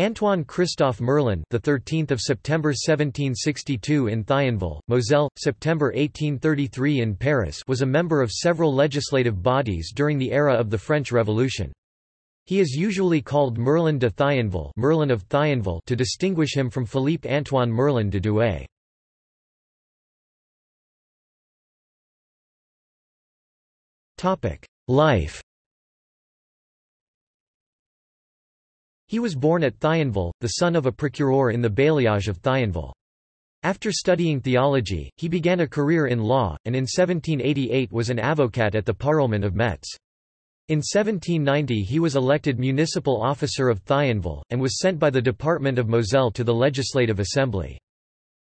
Antoine Christophe Merlin, the 13th of September 1762 in Thionville, Moselle, September 1833 in Paris, was a member of several legislative bodies during the era of the French Revolution. He is usually called Merlin de Thionville, Merlin of Thionville to distinguish him from Philippe Antoine Merlin de Douai. Topic: Life He was born at Thionville, the son of a procureur in the bailliage of Thionville. After studying theology, he began a career in law, and in 1788 was an avocat at the Parlement of Metz. In 1790 he was elected municipal officer of Thionville, and was sent by the Department of Moselle to the Legislative Assembly.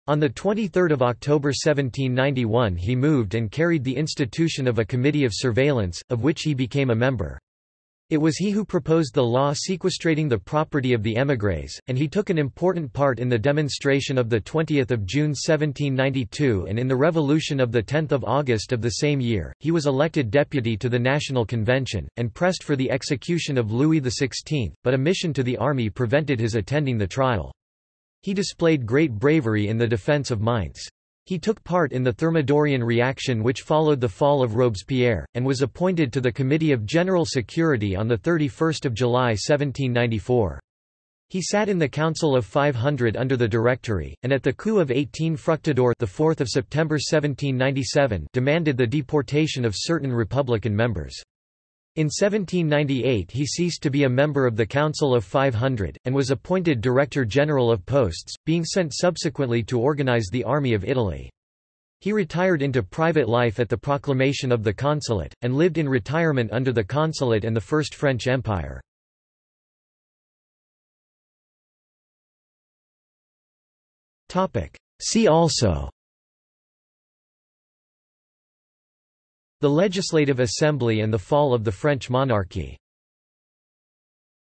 On 23 October 1791 he moved and carried the institution of a committee of surveillance, of which he became a member. It was he who proposed the law sequestrating the property of the émigrés, and he took an important part in the demonstration of 20 June 1792 and in the revolution of 10 August of the same year. He was elected deputy to the National Convention, and pressed for the execution of Louis XVI, but a mission to the army prevented his attending the trial. He displayed great bravery in the defence of Mainz. He took part in the Thermidorian reaction which followed the fall of Robespierre, and was appointed to the Committee of General Security on 31 July 1794. He sat in the Council of 500 under the Directory, and at the coup of 18 Fructidor the 4th of September 1797 demanded the deportation of certain Republican members. In 1798 he ceased to be a member of the Council of 500, and was appointed Director General of Posts, being sent subsequently to organize the Army of Italy. He retired into private life at the proclamation of the consulate, and lived in retirement under the consulate and the First French Empire. See also the Legislative Assembly and the fall of the French monarchy